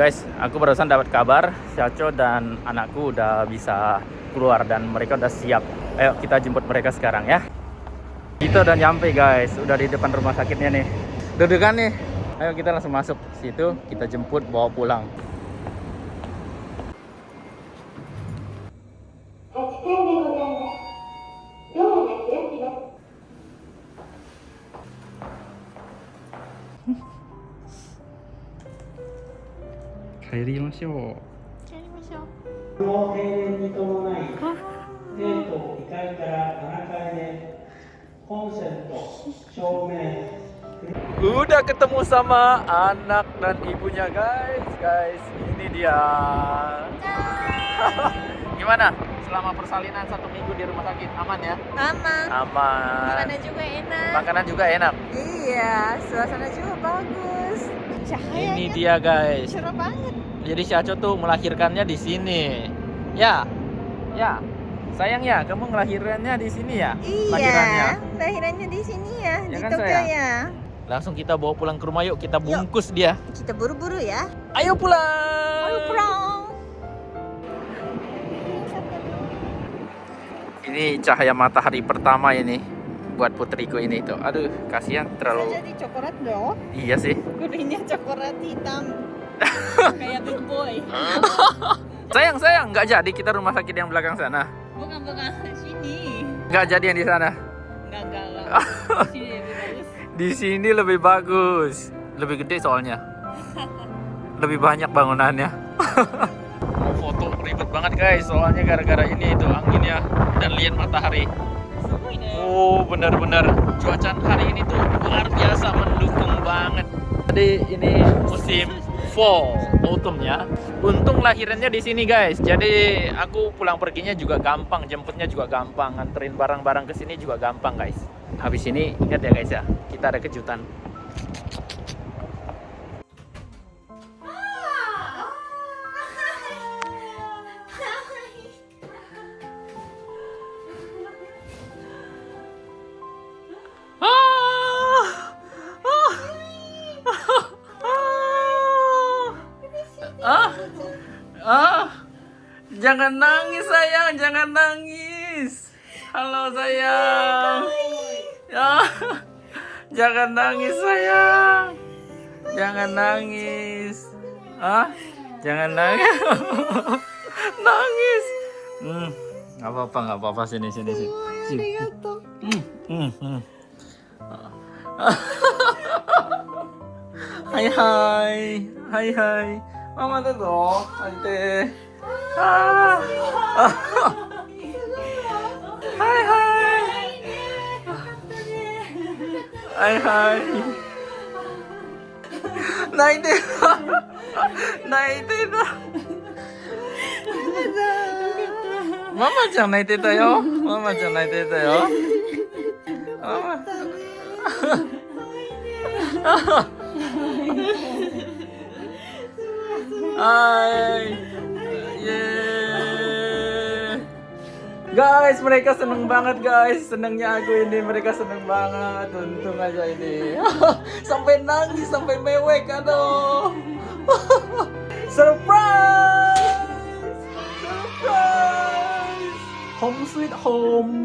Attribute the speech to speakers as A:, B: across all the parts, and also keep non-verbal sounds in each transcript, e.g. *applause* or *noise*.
A: Guys, aku barusan dapat kabar Syaco dan anakku udah bisa keluar dan mereka udah siap. Ayo kita jemput mereka sekarang ya. Kita udah nyampe guys, udah di depan rumah sakitnya nih. Dudukan nih. Ayo kita langsung masuk situ, kita jemput bawa pulang. 帰りましょう。
B: の停電に伴い、生徒2階から7階でコンセント、照明、
A: Udah ketemu sama anak dan ibunya guys, guys. Ini dia. *laughs* Gimana? Selama persalinan satu minggu di rumah sakit aman ya?
C: Aman.
A: Aman.
C: Makanan juga enak.
A: Makanan juga enak.
C: Iya, suasana juga bagus. Cahayanya
A: Ini dia guys.
C: cerah banget.
A: Jadi Syaco tuh melahirkannya di sini. Ya, ya. Sayang ya, kamu melahirkannya di sini ya? Lahirannya.
C: Iya, lahirannya di sini ya,
A: Ya
C: di
A: kan,
C: Tokyo
A: sayang?
C: ya.
A: Langsung kita bawa pulang ke rumah yuk, kita bungkus dia.
C: Kita buru-buru ya.
A: Ayo pulang.
C: Ayo pulang.
A: Ini cahaya matahari pertama ini buat putriku ini tuh. Aduh, kasihan terlalu.
C: Jadi coklat dong.
A: Iya sih.
C: Kuningnya coklat hitam. Kayak big boy.
A: Sayang, sayang, nggak jadi kita rumah sakit yang belakang sana.
C: Bukan bukan sini.
A: Nggak jadi yang di sana.
C: Enggak enggak. *laughs* Sini lebih bagus.
A: Di sini lebih bagus. Lebih gede soalnya. Lebih banyak bangunannya. *laughs* Mau foto ribet banget guys, soalnya gara-gara ini itu anginnya dan lihat matahari. Oh, benar-benar cuaca hari ini tuh luar biasa mendukung banget. Jadi ini musim fall, autumn ya. Untung lahirannya di sini guys. Jadi aku pulang perginya juga gampang, jemputnya juga gampang, nganterin barang-barang ke sini juga gampang guys. Habis ini ingat ya guys ya, kita ada kejutan. Jangan nangis sayang, jangan nangis. Halo sayang. Ah! Jangan nangis sayang. Jangan nangis. Ah? Jangan nangis. *laughs* nangis. Hmm, nggak apa-apa, nggak apa-apa sini sini sini. Sini. Hmm, hmm, hmm. *laughs* Hai hai. Hai hai. Mama da zo. Ante. Ah. Hai hai. Hai hai. 泣いてた泣いてたママちゃん泣いてたよママちゃん泣いてたよママ Hai *laughs* Yeay Guys, mereka seneng banget guys. Senengnya aku ini, mereka seneng banget. Untung aja ini. *laughs* Sampai nangis, sampai mewek Aduh. *laughs* Surprise! Surprise! Home sweet home.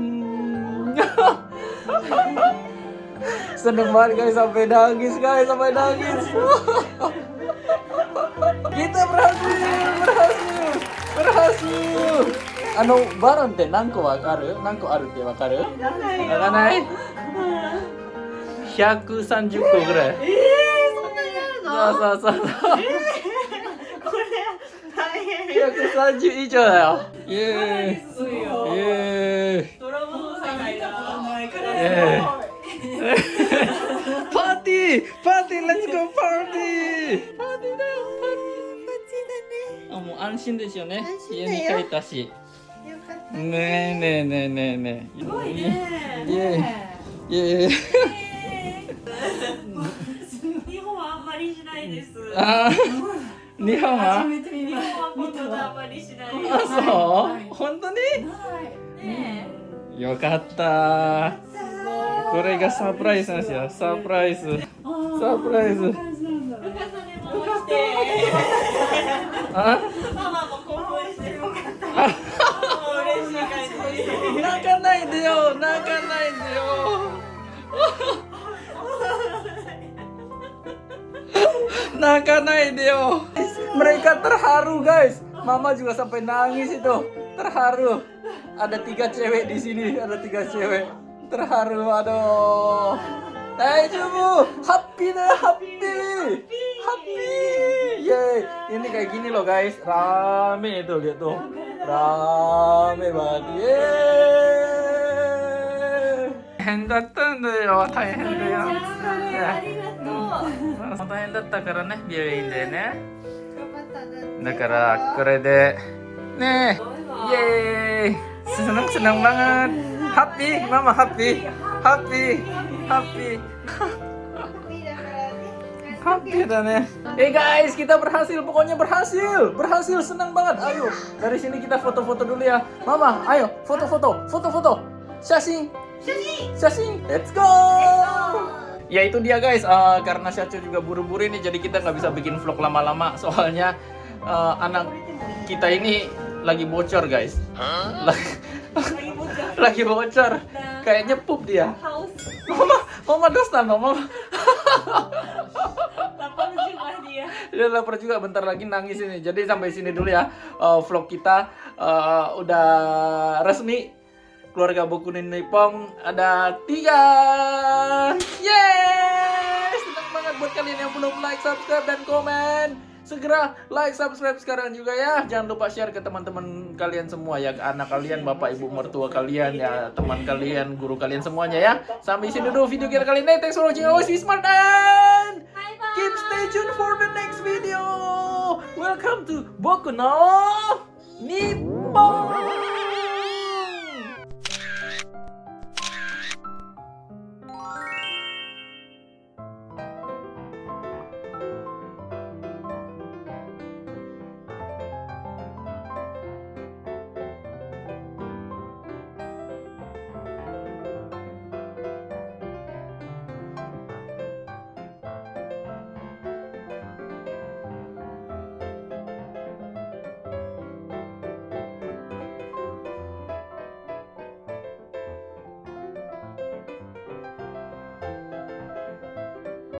A: *laughs* Seneng banget guys, sampai nangis guys, sampai nangis. Kita berhasil, berhasil, berhasil. Ano, baron って何個わかる？何個あるってわかる？わかんない ?130 個ぐらい。そうそうそうそう。130以上だよ。イエーイ。イエーイ。イエーイ。*laughs* パーティーパーティーレッツゴーパー安心ですよね。
C: 安心
A: 家
C: だよ。
A: に帰ったし。
C: よかった。
A: ね。えねえねえねえねえ。すごいね。イエーイ。イエーイ
D: 日本はあんまりしないです。
A: あー。日本は？
D: 日本はことがあんまりしない。です。
A: あそう？本当に？
D: ね
A: よかった。これがサプライズなんですよ。サプライズ。サプライズ
D: え。重ねもして。
A: Hah?
D: ママも興奮してるのかった。もう嬉しい感じ。
A: 泣かないでよ泣かないでよ泣かないでよ mereka terharu guys mama juga sampai nangis itu terharu ada tiga cewek di sini ada tiga cewek terharu aduh Hai Jumu, happy deh, happy, happy, yeay. Ini kayak gini loh guys, rame itu lihat tuh, rame banget, yeay. 大変だったんだよ、大変だよ。
C: ありがとう。
A: 大変だったからね、病院でね。
C: 頑張ったね。
A: だからこれでねイエーイsenang senang banget happy mama happy happy happy happy dah nih Eh guys kita berhasil pokoknya berhasil berhasil senang banget. Ayo dari sini kita foto-foto dulu ya. Mama ayo foto-foto foto-foto. Syasing Syasing let's go. Ya itu dia guys, eh, karena Syacu juga buru-buru ini jadi kita nggak bisa bikin vlog lama-lama. Soalnya eh, anak kita ini lagi bocor guys. Lagi, lagi bocor. *laughs* Kayaknya pup dia. Mama, mama dosta mama.
D: Lapar juga dia.
A: Lapar juga bentar lagi nangis ini. Jadi sampai sini dulu ya eh, vlog kita eh, udah resmi keluarga Bokunin Nippon ada tiga. Yeay! Senang banget buat kalian yang belum like, subscribe, dan komen. Segera like, subscribe sekarang juga ya. Jangan lupa share ke teman-teman kalian semua ya, ke anak kalian, bapak, ibu, mertua kalian ya, teman kalian, guru kalian semuanya ya. Sampai sini dulu video kita kali ini. Thanks for watching. Always be smart and video. Welcome to Boku no Nippon.